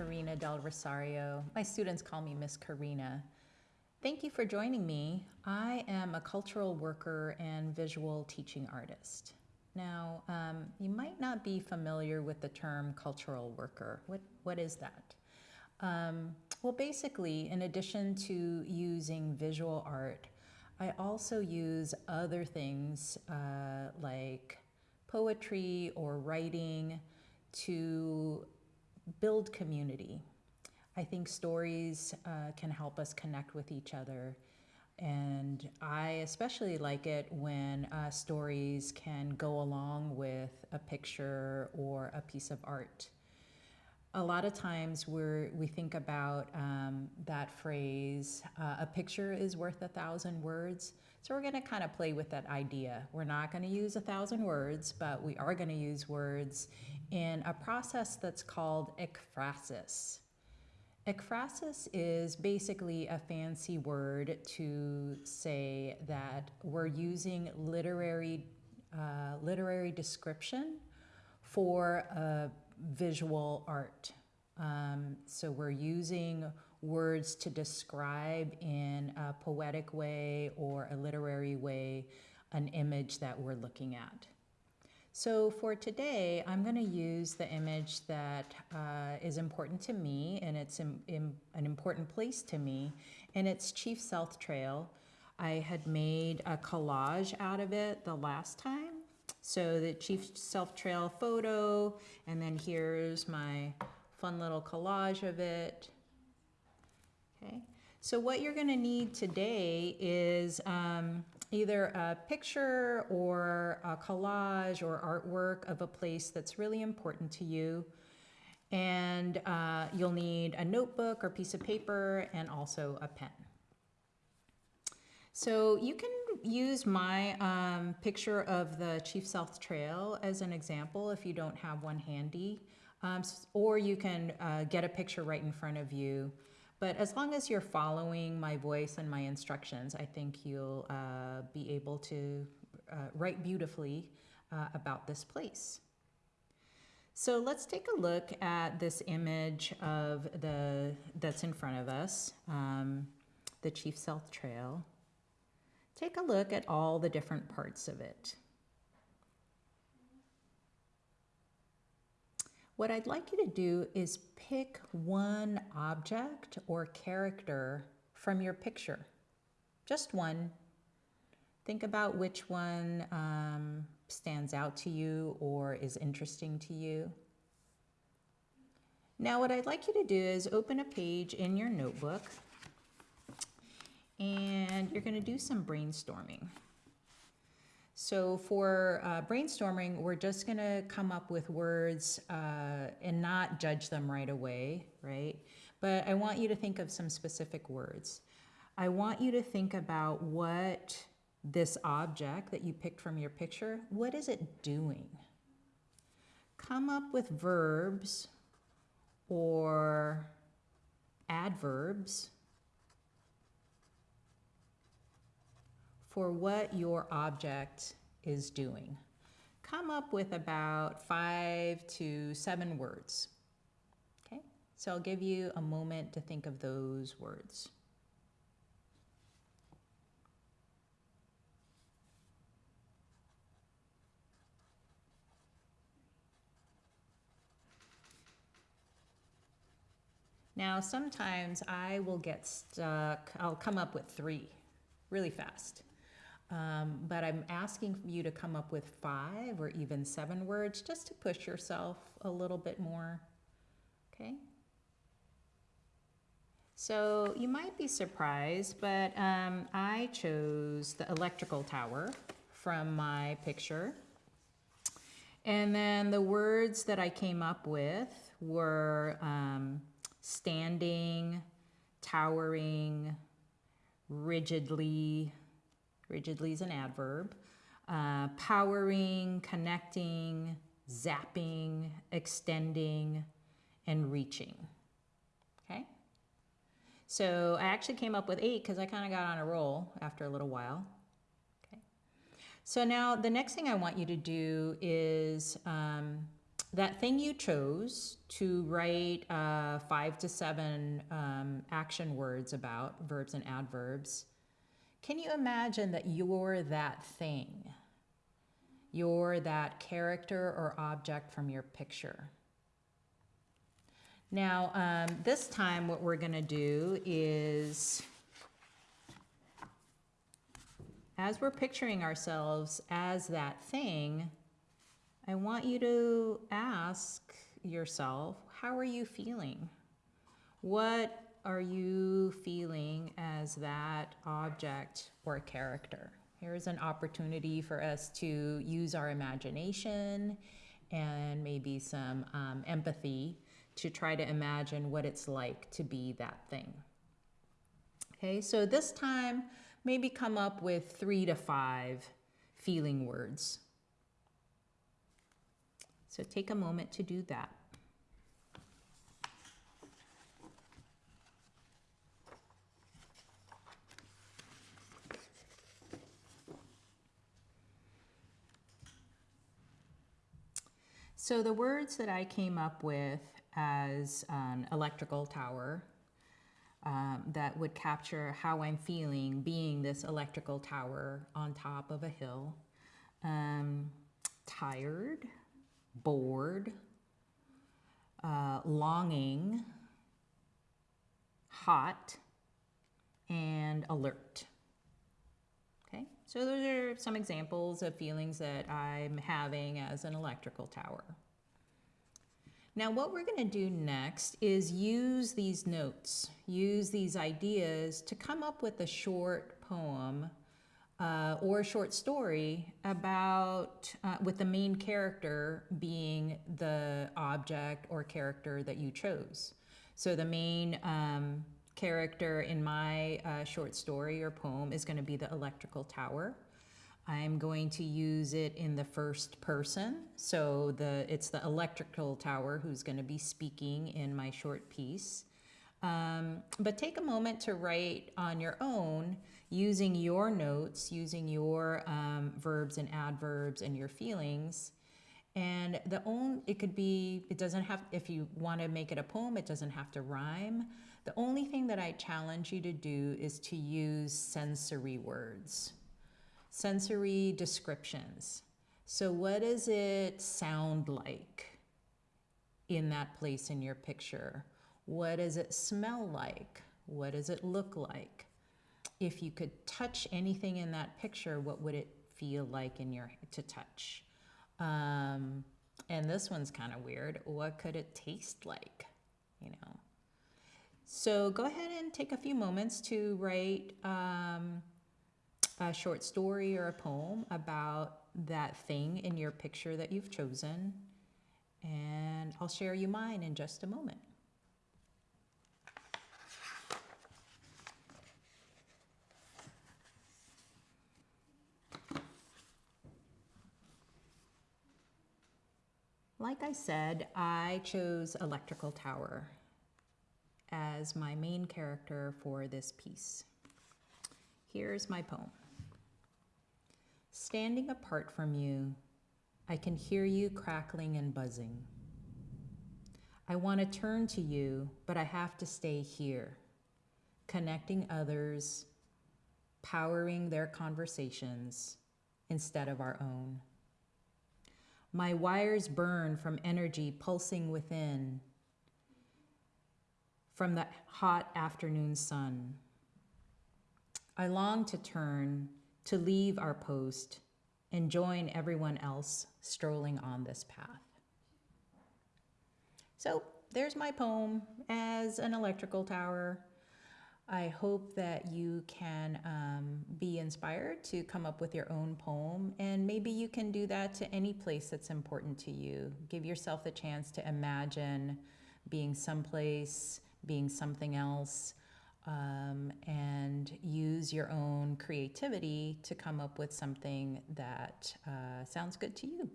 Karina Del Rosario. My students call me Miss Karina. Thank you for joining me. I am a cultural worker and visual teaching artist. Now, um, you might not be familiar with the term cultural worker. What, what is that? Um, well, basically, in addition to using visual art, I also use other things uh, like poetry or writing to build community. I think stories uh, can help us connect with each other. And I especially like it when uh, stories can go along with a picture or a piece of art. A lot of times we're, we think about um, that phrase, uh, a picture is worth a thousand words. So we're going to kind of play with that idea. We're not going to use a thousand words, but we are going to use words in a process that's called ekphrasis. Ekphrasis is basically a fancy word to say that we're using literary, uh, literary description for a visual art. Um, so we're using words to describe in a poetic way or a literary way an image that we're looking at. So for today, I'm going to use the image that uh, is important to me and it's in, in an important place to me, and it's Chief Sealth Trail. I had made a collage out of it the last time. So the Chief Sealth Trail photo, and then here's my fun little collage of it. Okay, so what you're going to need today is um, either a picture or a collage or artwork of a place that's really important to you. And uh, you'll need a notebook or piece of paper and also a pen. So you can use my um, picture of the Chief Sealth Trail as an example if you don't have one handy. Um, or you can uh, get a picture right in front of you but as long as you're following my voice and my instructions, I think you'll uh, be able to uh, write beautifully uh, about this place. So let's take a look at this image of the that's in front of us, um, the Chief Sealth Trail. Take a look at all the different parts of it. What I'd like you to do is pick one object or character from your picture. Just one. Think about which one um, stands out to you or is interesting to you. Now what I'd like you to do is open a page in your notebook and you're going to do some brainstorming. So for uh, brainstorming, we're just going to come up with words uh, and not judge them right away, right? But I want you to think of some specific words. I want you to think about what this object that you picked from your picture, what is it doing? Come up with verbs or adverbs for what your object is doing. Come up with about five to seven words. Okay, so I'll give you a moment to think of those words. Now, sometimes I will get stuck, I'll come up with three really fast. Um, but I'm asking you to come up with five or even seven words just to push yourself a little bit more. Okay? So you might be surprised, but um, I chose the electrical tower from my picture. And then the words that I came up with were um, standing, towering, rigidly, rigidly is an adverb, uh, powering, connecting, zapping, extending, and reaching. Okay? So I actually came up with eight because I kind of got on a roll after a little while. Okay. So now the next thing I want you to do is um, that thing you chose to write uh, five to seven um, action words about, verbs and adverbs, can you imagine that you're that thing? You're that character or object from your picture. Now, um, this time what we're going to do is, as we're picturing ourselves as that thing, I want you to ask yourself, how are you feeling? What are you feeling as that object or character? Here's an opportunity for us to use our imagination and maybe some um, empathy to try to imagine what it's like to be that thing. Okay, so this time, maybe come up with three to five feeling words. So take a moment to do that. So the words that I came up with as an electrical tower um, that would capture how I'm feeling being this electrical tower on top of a hill. Um, tired, bored, uh, longing, hot, and alert. Okay, so those are some examples of feelings that I'm having as an electrical tower. Now what we're going to do next is use these notes, use these ideas to come up with a short poem uh, or a short story about, uh, with the main character being the object or character that you chose. So the main um, character in my uh, short story or poem is going to be the electrical tower. I'm going to use it in the first person. So the it's the electrical tower who's going to be speaking in my short piece. Um, but take a moment to write on your own using your notes, using your um, verbs and adverbs and your feelings. And the own, it could be, it doesn't have, if you want to make it a poem, it doesn't have to rhyme. The only thing that I challenge you to do is to use sensory words, sensory descriptions. So what does it sound like in that place in your picture? What does it smell like? What does it look like? If you could touch anything in that picture, what would it feel like in your to touch? Um, and this one's kind of weird. What could it taste like? You know. So go ahead and take a few moments to write um, a short story or a poem about that thing in your picture that you've chosen. And I'll share you mine in just a moment. Like I said, I chose Electrical Tower as my main character for this piece. Here's my poem. Standing apart from you, I can hear you crackling and buzzing. I want to turn to you, but I have to stay here, connecting others, powering their conversations instead of our own. My wires burn from energy pulsing within, from the hot afternoon sun. I long to turn, to leave our post, and join everyone else strolling on this path. So there's my poem as an electrical tower. I hope that you can um, be inspired to come up with your own poem, and maybe you can do that to any place that's important to you. Give yourself the chance to imagine being someplace being something else, um, and use your own creativity to come up with something that uh, sounds good to you.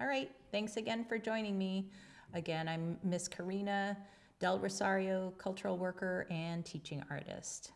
All right, thanks again for joining me. Again, I'm Miss Karina Del Rosario, cultural worker and teaching artist.